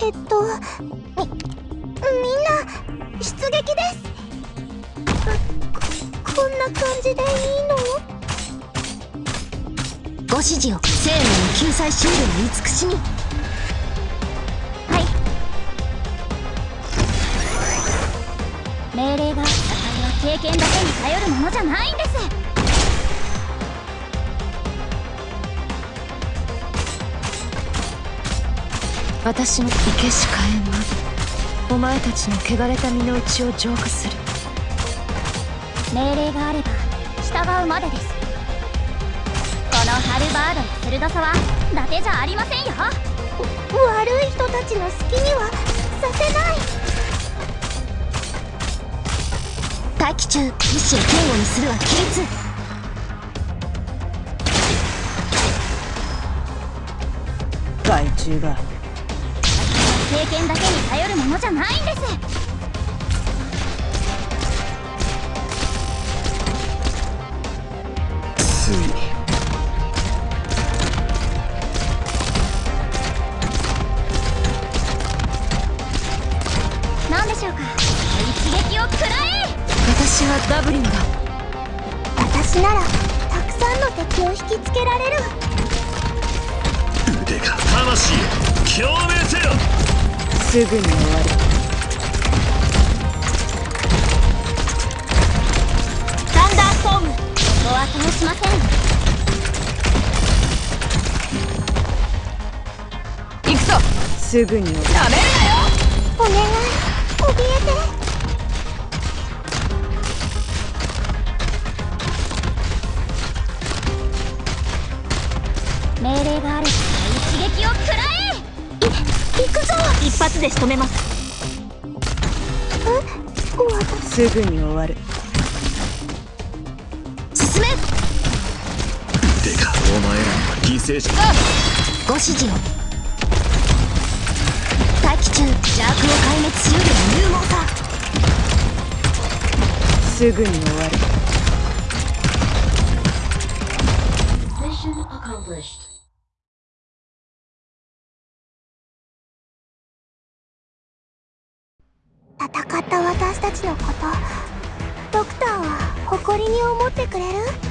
えっとみみんな出撃です。ここんな感じでいいの？ご指示を生命の救済シールを慈しみ。はい。命令が戦いは経験だけに頼るものじゃないんです私の生けし火炎はお前たちの汚れた身の内を浄化する。命令があれば従うまでです。このハルバードの鋭さは伊達じゃありませんよ。悪い人たちの好きにはさせない。待機中意志を堅固にするは規律害虫が経験だけに頼るものじゃないんです何でしょうか一撃を食らえ私はダブリンだ私ならたくさんの敵を引きつけられる。腕が魂共鳴すぐに終わる。サンダーストームここは通しません。行くぞ。すぐに終わる。お願い。怯えて。命令があれば一撃を食らえ一発で仕留めます。私すぐに終わる。進め！腕がお前ら犠牲者。ご指示を。待機中。邪悪を壊滅しうる勇猛さ。すぐに終わる。Mission accomplished. 戦った私たちのこと。ドクターは誇りに思ってくれる？